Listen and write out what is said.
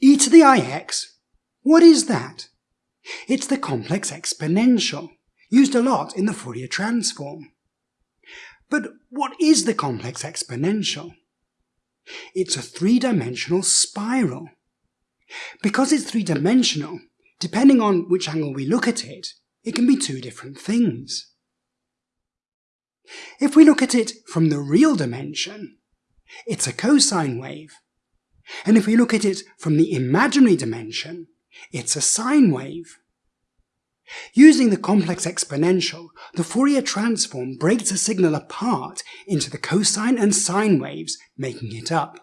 e to the ix, what is that? It's the complex exponential, used a lot in the Fourier transform. But what is the complex exponential? It's a three-dimensional spiral. Because it's three-dimensional, depending on which angle we look at it, it can be two different things. If we look at it from the real dimension, it's a cosine wave. And if we look at it from the imaginary dimension, it's a sine wave. Using the complex exponential, the Fourier transform breaks a signal apart into the cosine and sine waves, making it up.